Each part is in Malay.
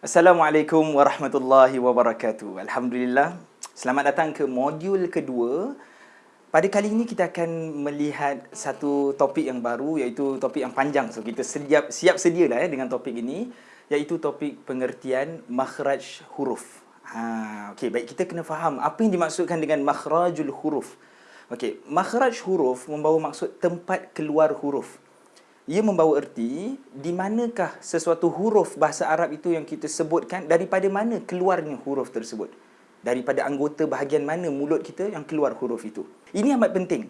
Assalamualaikum warahmatullahi wabarakatuh. Alhamdulillah. Selamat datang ke modul kedua. Pada kali ini kita akan melihat satu topik yang baru iaitu topik yang panjang. So kita siap siap sedialah ya dengan topik ini iaitu topik pengertian makhraj huruf. Ha, okey, baik kita kena faham apa yang dimaksudkan dengan makhrajul huruf. Okey, makhraj huruf membawa maksud tempat keluar huruf ia membawa erti di manakah sesuatu huruf bahasa Arab itu yang kita sebutkan daripada mana keluarnya huruf tersebut? Daripada anggota bahagian mana mulut kita yang keluar huruf itu? Ini amat penting.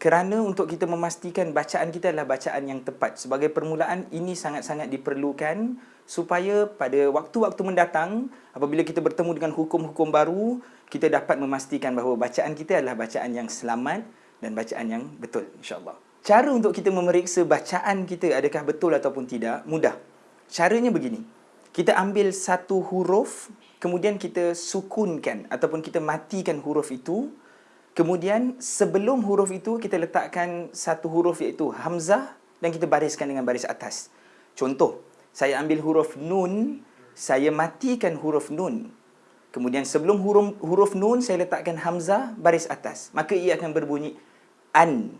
Kerana untuk kita memastikan bacaan kita adalah bacaan yang tepat. Sebagai permulaan ini sangat-sangat diperlukan supaya pada waktu-waktu mendatang apabila kita bertemu dengan hukum-hukum baru kita dapat memastikan bahawa bacaan kita adalah bacaan yang selamat dan bacaan yang betul insya-Allah Cara untuk kita memeriksa bacaan kita adakah betul ataupun tidak, mudah. Caranya begini. Kita ambil satu huruf, kemudian kita sukunkan ataupun kita matikan huruf itu. Kemudian sebelum huruf itu, kita letakkan satu huruf iaitu Hamzah dan kita bariskan dengan baris atas. Contoh, saya ambil huruf Nun, saya matikan huruf Nun. Kemudian sebelum huruf, huruf Nun, saya letakkan Hamzah baris atas. Maka ia akan berbunyi An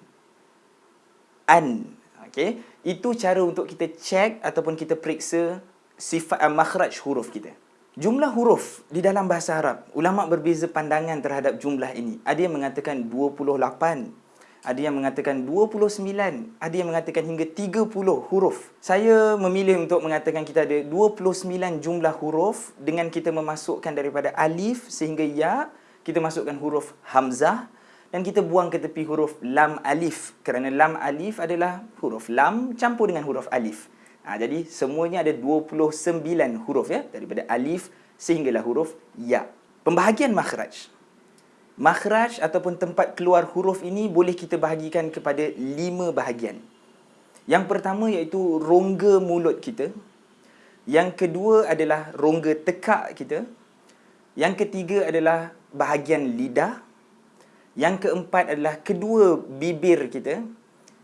an. Okey, itu cara untuk kita cek ataupun kita periksa sifat uh, makhraj huruf kita. Jumlah huruf di dalam bahasa Arab, ulama berbeza pandangan terhadap jumlah ini. Ada yang mengatakan 28, ada yang mengatakan 29, ada yang mengatakan hingga 30 huruf. Saya memilih untuk mengatakan kita ada 29 jumlah huruf dengan kita memasukkan daripada alif sehingga ya, kita masukkan huruf hamzah, dan kita buang ke tepi huruf lam alif kerana lam alif adalah huruf lam campur dengan huruf alif. Ha, jadi semuanya ada 29 huruf ya daripada alif sehinggalah huruf ya. Pembahagian makhraj. Makhraj ataupun tempat keluar huruf ini boleh kita bahagikan kepada lima bahagian. Yang pertama iaitu rongga mulut kita. Yang kedua adalah rongga tekak kita. Yang ketiga adalah bahagian lidah. Yang keempat adalah kedua bibir kita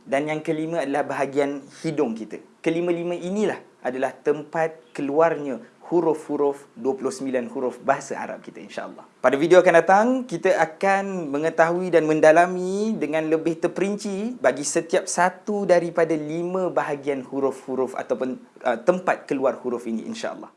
dan yang kelima adalah bahagian hidung kita. Kelima-lima inilah adalah tempat keluarnya huruf-huruf 29 huruf bahasa Arab kita insya-Allah. Pada video akan datang kita akan mengetahui dan mendalami dengan lebih terperinci bagi setiap satu daripada lima bahagian huruf-huruf ataupun uh, tempat keluar huruf ini insya-Allah.